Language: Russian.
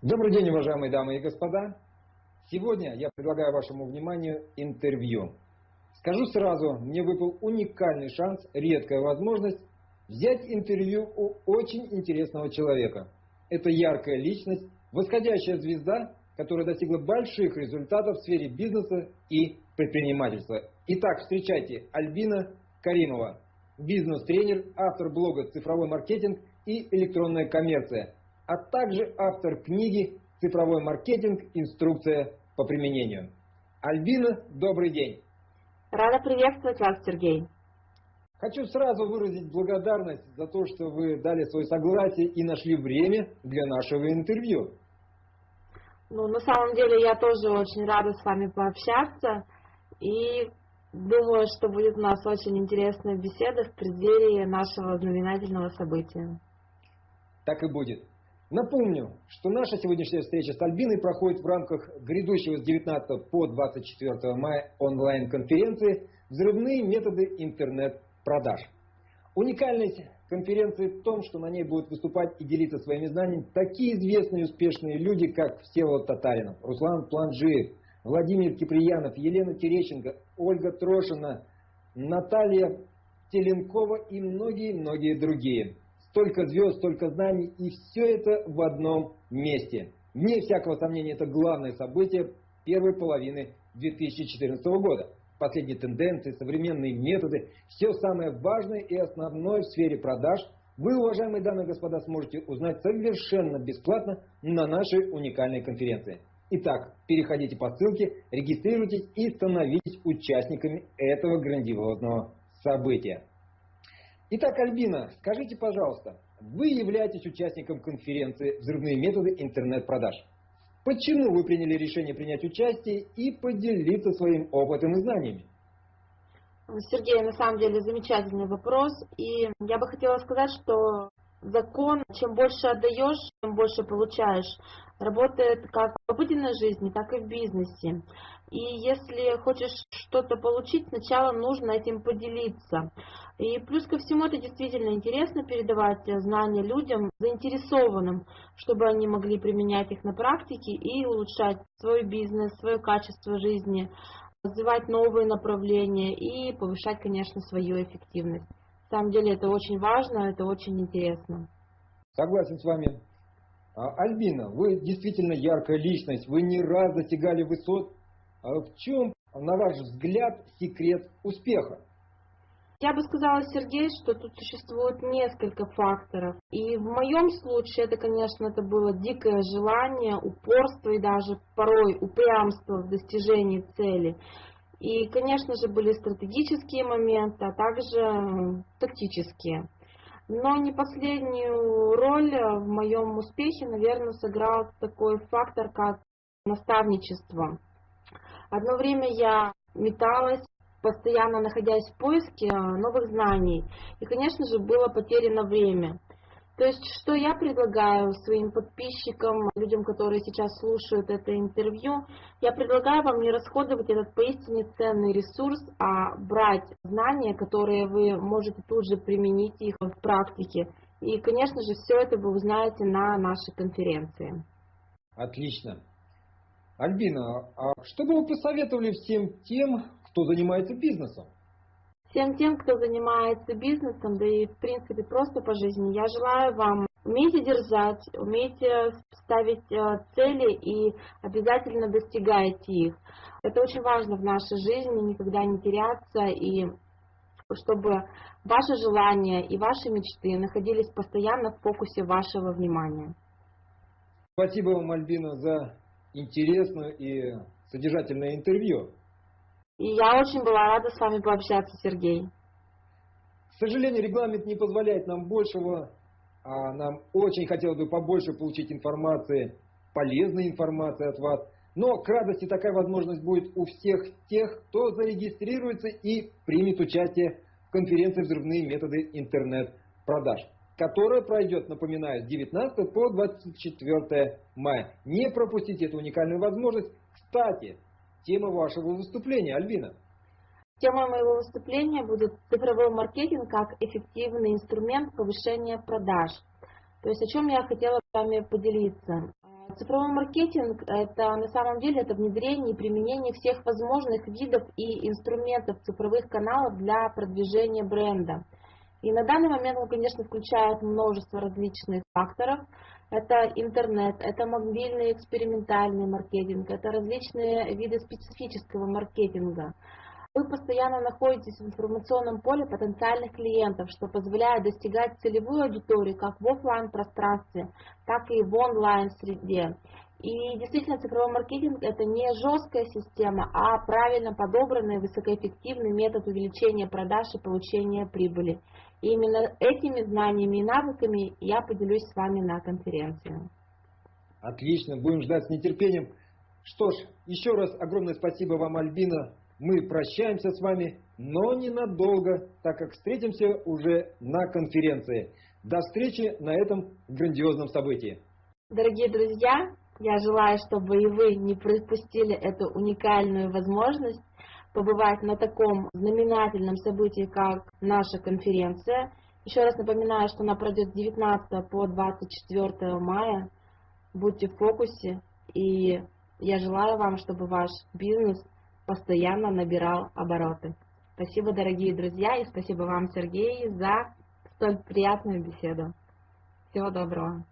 Добрый день, уважаемые дамы и господа. Сегодня я предлагаю вашему вниманию интервью. Скажу сразу, мне выпал уникальный шанс, редкая возможность взять интервью у очень интересного человека. Это яркая личность, восходящая звезда, которая достигла больших результатов в сфере бизнеса и предпринимательства. Итак, встречайте Альбина Каримова, бизнес-тренер, автор блога «Цифровой маркетинг» и «Электронная коммерция», а также автор книги «Цифровой маркетинг. Инструкция по применению». Альбина, добрый день. Рада приветствовать вас, Сергей. Хочу сразу выразить благодарность за то, что вы дали свое согласие и нашли время для нашего интервью. Ну, на самом деле, я тоже очень рада с вами пообщаться. И думаю, что будет у нас очень интересная беседа в преддверии нашего знаменательного события. Так и будет. Напомню, что наша сегодняшняя встреча с Альбиной проходит в рамках грядущего с 19 по 24 мая онлайн-конференции «Взрывные методы интернет-продаж». Уникальность конференции в том, что на ней будут выступать и делиться своими знаниями такие известные и успешные люди, как Всеволод Татаринов, Руслан Планжиев, Владимир Киприянов, Елена Терещенко, Ольга Трошина, Наталья Теленкова и многие-многие другие. Столько звезд, столько знаний, и все это в одном месте. Вне всякого сомнения, это главное событие первой половины 2014 года. Последние тенденции, современные методы, все самое важное и основное в сфере продаж вы, уважаемые дамы и господа, сможете узнать совершенно бесплатно на нашей уникальной конференции. Итак, переходите по ссылке, регистрируйтесь и становитесь участниками этого грандиозного события. Итак, Альбина, скажите, пожалуйста, вы являетесь участником конференции «Взрывные методы интернет-продаж». Почему вы приняли решение принять участие и поделиться своим опытом и знаниями? Сергей, на самом деле замечательный вопрос. И я бы хотела сказать, что закон, чем больше отдаешь, тем больше получаешь. Работает как в обыденной жизни, так и в бизнесе. И если хочешь что-то получить, сначала нужно этим поделиться. И плюс ко всему это действительно интересно передавать знания людям, заинтересованным, чтобы они могли применять их на практике и улучшать свой бизнес, свое качество жизни, развивать новые направления и повышать, конечно, свою эффективность. Самом деле это очень важно, это очень интересно. Согласен с вами. А, Альбина, вы действительно яркая личность, вы не раз достигали высот. А в чем, на ваш взгляд, секрет успеха? Я бы сказала, Сергей, что тут существует несколько факторов. И в моем случае это, конечно, это было дикое желание, упорство и даже порой упрямство в достижении цели. И, конечно же, были стратегические моменты, а также тактические. Но не последнюю роль в моем успехе, наверное, сыграл такой фактор, как наставничество. Одно время я металась, постоянно находясь в поиске новых знаний. И, конечно же, было потеряно время. То есть, что я предлагаю своим подписчикам, людям, которые сейчас слушают это интервью, я предлагаю вам не расходовать этот поистине ценный ресурс, а брать знания, которые вы можете тут же применить их в практике. И, конечно же, все это вы узнаете на нашей конференции. Отлично. Альбина, а что бы вы посоветовали всем тем, кто занимается бизнесом? Всем тем, кто занимается бизнесом, да и в принципе просто по жизни, я желаю вам умейте держать, умейте ставить э, цели и обязательно достигайте их. Это очень важно в нашей жизни, никогда не теряться и чтобы ваши желания и ваши мечты находились постоянно в фокусе вашего внимания. Спасибо вам, Альбина, за интересное и содержательное интервью. И я очень была рада с вами пообщаться, Сергей. К сожалению, регламент не позволяет нам большего, а нам очень хотелось бы побольше получить информации, полезной информации от вас. Но к радости такая возможность будет у всех тех, кто зарегистрируется и примет участие в конференции «Взрывные методы интернет-продаж», которая пройдет, напоминаю, с 19 по 24 мая. Не пропустите эту уникальную возможность. Кстати, тема вашего выступления, Альбина? Тема моего выступления будет цифровой маркетинг как эффективный инструмент повышения продаж. То есть о чем я хотела с вами поделиться. Цифровой маркетинг – это на самом деле это внедрение и применение всех возможных видов и инструментов цифровых каналов для продвижения бренда. И на данный момент он, конечно, включает множество различных факторов. Это интернет, это мобильный экспериментальный маркетинг, это различные виды специфического маркетинга. Вы постоянно находитесь в информационном поле потенциальных клиентов, что позволяет достигать целевую аудиторию как в офлайн пространстве, так и в онлайн среде. И действительно цифровой маркетинг это не жесткая система, а правильно подобранный высокоэффективный метод увеличения продаж и получения прибыли. И именно этими знаниями и навыками я поделюсь с вами на конференции. Отлично, будем ждать с нетерпением. Что ж, еще раз огромное спасибо вам, Альбина. Мы прощаемся с вами, но ненадолго, так как встретимся уже на конференции. До встречи на этом грандиозном событии. Дорогие друзья, я желаю, чтобы и вы не пропустили эту уникальную возможность побывать на таком знаменательном событии, как наша конференция. Еще раз напоминаю, что она пройдет с 19 по 24 мая. Будьте в фокусе, и я желаю вам, чтобы ваш бизнес постоянно набирал обороты. Спасибо, дорогие друзья, и спасибо вам, Сергей, за столь приятную беседу. Всего доброго.